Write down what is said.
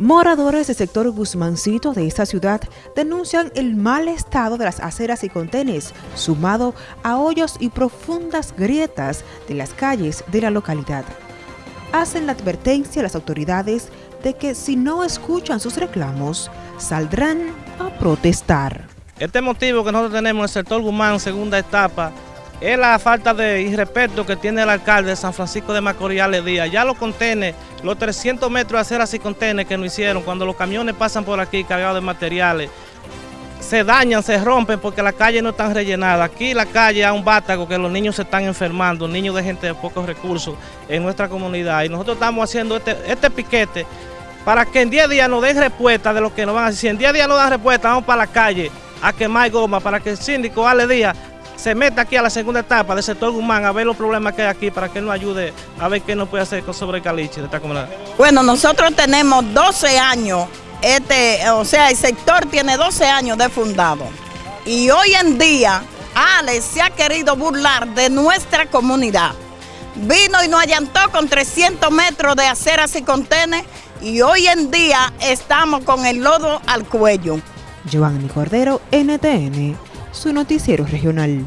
Moradores del sector Guzmancito de esta ciudad denuncian el mal estado de las aceras y contenes, sumado a hoyos y profundas grietas de las calles de la localidad. Hacen la advertencia a las autoridades de que si no escuchan sus reclamos, saldrán a protestar. Este motivo que nosotros tenemos en el sector Guzmán, segunda etapa, es la falta de irrespeto que tiene el alcalde de San Francisco de Macorís, Díaz. Ya los contenes, los 300 metros de aceras y contenes que nos hicieron, cuando los camiones pasan por aquí cargados de materiales, se dañan, se rompen porque las calles no están rellenadas. Aquí la calle hay un bátago que los niños se están enfermando, niños de gente de pocos recursos en nuestra comunidad. Y nosotros estamos haciendo este, este piquete para que en 10 días nos den respuesta de lo que nos van a decir. Si en 10 días no dan respuesta, vamos para la calle a quemar goma para que el síndico Ale Díaz se meta aquí a la segunda etapa del sector Guzmán a ver los problemas que hay aquí para que nos ayude a ver qué nos puede hacer sobre el caliche de esta comunidad. Bueno, nosotros tenemos 12 años, este, o sea, el sector tiene 12 años de fundado. Y hoy en día, Ale se ha querido burlar de nuestra comunidad. Vino y nos allantó con 300 metros de aceras y contenes y hoy en día estamos con el lodo al cuello. Giovanni Cordero, NTN su noticiero regional.